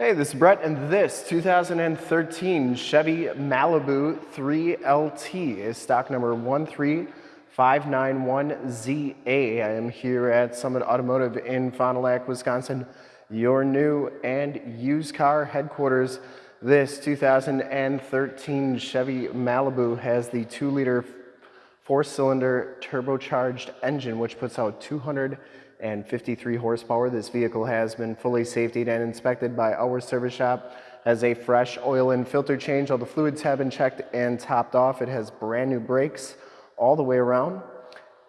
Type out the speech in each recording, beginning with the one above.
Hey, this is Brett, and this 2013 Chevy Malibu 3LT is stock number 13591ZA. I am here at Summit Automotive in Fond du Lac, Wisconsin, your new and used car headquarters. This 2013 Chevy Malibu has the 2-liter four-cylinder turbocharged engine, which puts out 200 and 53 horsepower. This vehicle has been fully safetied and inspected by our service shop. Has a fresh oil and filter change. All the fluids have been checked and topped off. It has brand new brakes all the way around.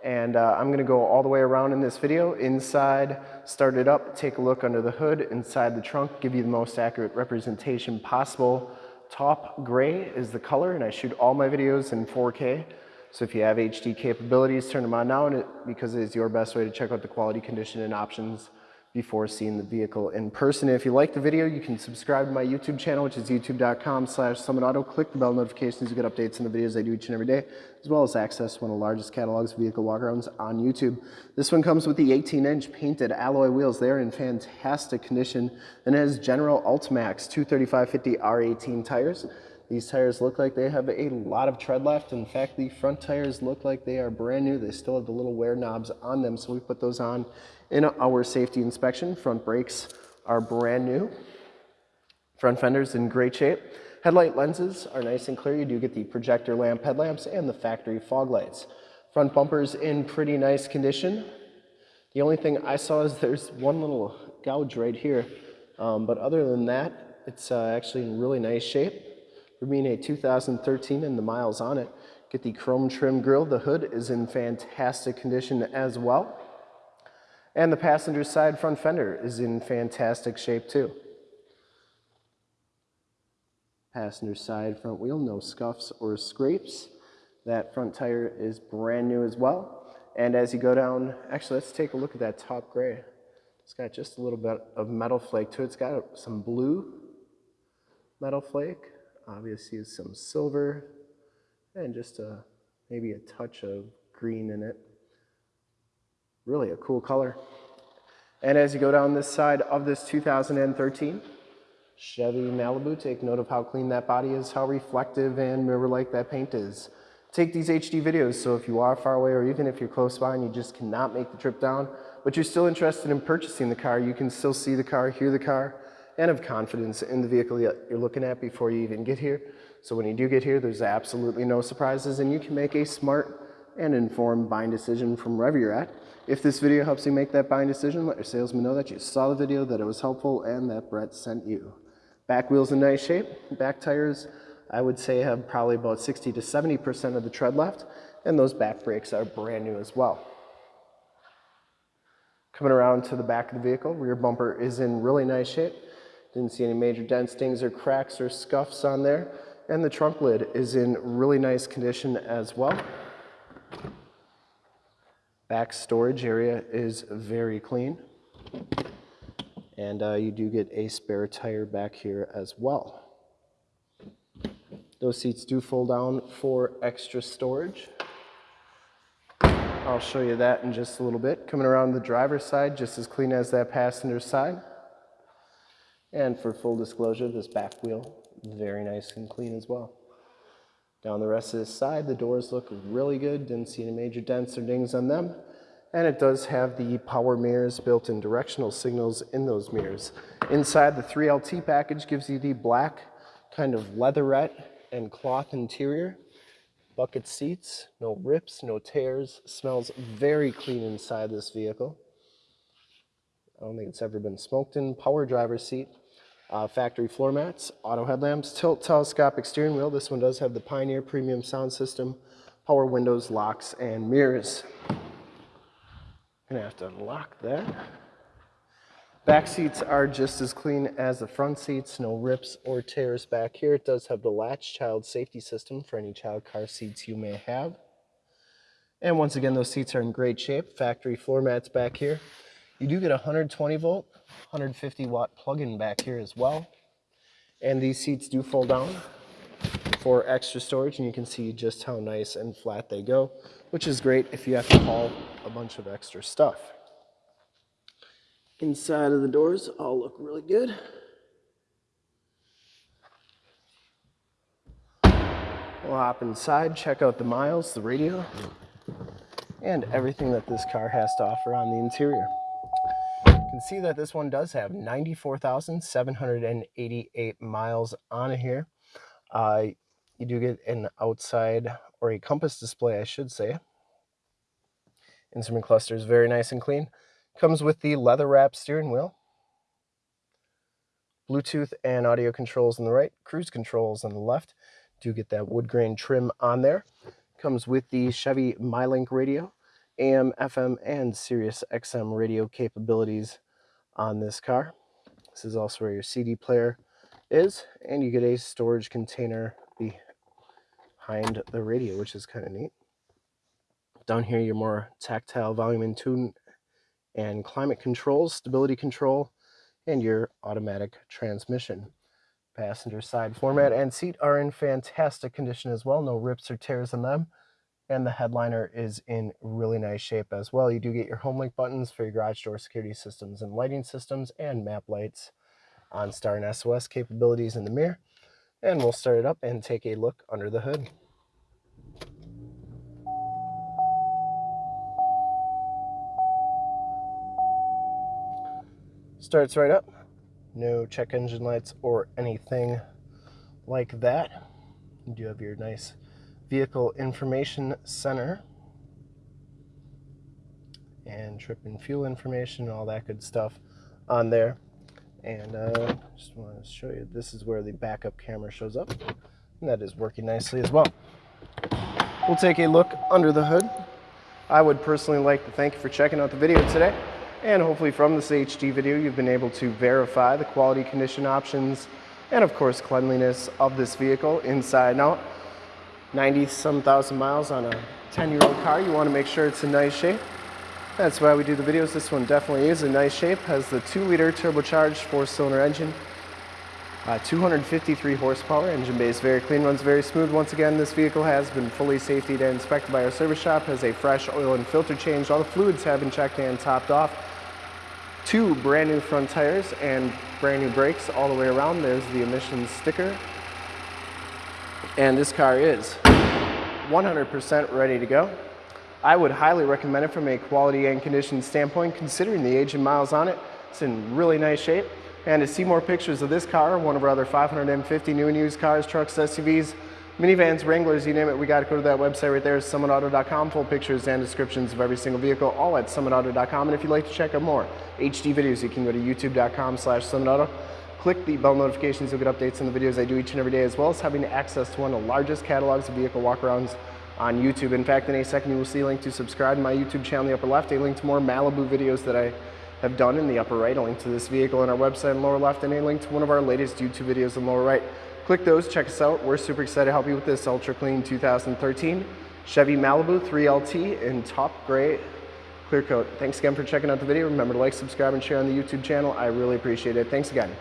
And uh, I'm gonna go all the way around in this video. Inside, start it up, take a look under the hood, inside the trunk, give you the most accurate representation possible. Taupe gray is the color, and I shoot all my videos in 4K. So if you have HD capabilities, turn them on now because it is your best way to check out the quality condition and options before seeing the vehicle in person. If you like the video, you can subscribe to my YouTube channel, which is youtube.com slash summitauto. Click the bell notifications to get updates on the videos I do each and every day, as well as access one of the largest catalogs of vehicle walkarounds on YouTube. This one comes with the 18-inch painted alloy wheels. They're in fantastic condition and it has General AltiMAX 235/50 R18 tires. These tires look like they have a lot of tread left. In fact, the front tires look like they are brand new. They still have the little wear knobs on them, so we put those on in our safety inspection. Front brakes are brand new. Front fenders in great shape. Headlight lenses are nice and clear. You do get the projector lamp headlamps and the factory fog lights. Front bumpers in pretty nice condition. The only thing I saw is there's one little gouge right here. Um, but other than that, it's uh, actually in really nice shape. For being a 2013 and the miles on it, get the chrome trim grille. The hood is in fantastic condition as well. And the passenger side front fender is in fantastic shape too. Passenger side front wheel, no scuffs or scrapes. That front tire is brand new as well. And as you go down, actually let's take a look at that taupe gray. It's got just a little bit of metal flake to it. It's got some blue metal flake obviously some silver and just a, maybe a touch of green in it. Really a cool color. And as you go down this side of this 2013 Chevy Malibu, take note of how clean that body is, how reflective and mirror-like that paint is. Take these HD videos, so if you are far away or even if you're close by and you just cannot make the trip down, but you're still interested in purchasing the car, you can still see the car, hear the car, and have confidence in the vehicle that you're looking at before you even get here. So when you do get here, there's absolutely no surprises and you can make a smart and informed buying decision from wherever you're at. If this video helps you make that buying decision, let your salesman know that you saw the video, that it was helpful, and that Brett sent you. Back wheel's in nice shape. Back tires, I would say, have probably about 60 to 70% of the tread left, and those back brakes are brand new as well. Coming around to the back of the vehicle, rear bumper is in really nice shape. Didn't see any major dents, dings, or cracks or scuffs on there. And the trunk lid is in really nice condition as well. Back storage area is very clean. And uh, you do get a spare tire back here as well. Those seats do fold down for extra storage. I'll show you that in just a little bit. Coming around the driver's side, just as clean as that passenger side. And for full disclosure, this back wheel, very nice and clean as well. Down the rest of this side, the doors look really good. Didn't see any major dents or dings on them. And it does have the power mirrors, built-in directional signals in those mirrors. Inside, the 3LT package gives you the black kind of leatherette and cloth interior. Bucket seats, no rips, no tears. Smells very clean inside this vehicle. I don't think it's ever been smoked in. Power driver seat, uh, factory floor mats, auto headlamps, tilt telescopic steering wheel. This one does have the Pioneer premium sound system, power windows, locks, and mirrors. Gonna have to unlock that. Back seats are just as clean as the front seats, no rips or tears back here. It does have the latch child safety system for any child car seats you may have. And once again, those seats are in great shape. Factory floor mats back here. You do get a 120 volt, 150 watt plug-in back here as well. And these seats do fold down for extra storage and you can see just how nice and flat they go, which is great if you have to haul a bunch of extra stuff. Inside of the doors all look really good. We'll hop inside, check out the miles, the radio, and everything that this car has to offer on the interior. See that this one does have 94,788 miles on here. Uh, you do get an outside or a compass display, I should say. Instrument cluster is very nice and clean. Comes with the leather wrap steering wheel. Bluetooth and audio controls on the right, cruise controls on the left. Do get that wood grain trim on there. Comes with the Chevy MyLink radio, AM, FM, and Sirius XM radio capabilities on this car. This is also where your CD player is, and you get a storage container behind the radio, which is kind of neat. Down here, your more tactile volume and tune and climate controls, stability control, and your automatic transmission. Passenger side format and seat are in fantastic condition as well. No rips or tears in them. And the headliner is in really nice shape as well. You do get your HomeLink buttons for your garage door security systems and lighting systems and map lights OnStar and SOS capabilities in the mirror. And we'll start it up and take a look under the hood. Starts right up. No check engine lights or anything like that. You do have your nice vehicle information center and trip and fuel information, all that good stuff on there. And uh, just want to show you, this is where the backup camera shows up. And that is working nicely as well. We'll take a look under the hood. I would personally like to thank you for checking out the video today. And hopefully from this HD video, you've been able to verify the quality condition options and of course cleanliness of this vehicle inside and out. 90 some thousand miles on a 10 year old car, you want to make sure it's in nice shape. That's why we do the videos. This one definitely is in nice shape. Has the 2 liter turbocharged 4 cylinder engine. Uh, 253 horsepower, engine base very clean, runs very smooth. Once again, this vehicle has been fully safety and inspected by our service shop, has a fresh oil and filter change. All the fluids have been checked and topped off two brand new front tires and brand new brakes all the way around. There's the emissions sticker. And this car is 100% ready to go. I would highly recommend it from a quality and condition standpoint, considering the age and miles on it. It's in really nice shape. And to see more pictures of this car, one of our other 550 new and used cars, trucks, SUVs, minivans, Wranglers, you name it, we got to go to that website right there, summitauto.com. Full pictures and descriptions of every single vehicle, all at summitauto.com. And if you'd like to check out more HD videos, you can go to youtube.com slash summitauto. Click the bell notifications, you'll get updates on the videos I do each and every day, as well as having access to one of the largest catalogs of vehicle walkarounds on YouTube. In fact, in a second, you will see a link to subscribe to my YouTube channel in the upper left, a link to more Malibu videos that I have done in the upper right, a link to this vehicle on our website in the lower left, and a link to one of our latest YouTube videos in the lower right. Click those, check us out. We're super excited to help you with this Ultra Clean 2013 Chevy Malibu 3LT in taupe gray clear coat. Thanks again for checking out the video. Remember to like, subscribe, and share on the YouTube channel. I really appreciate it. Thanks again.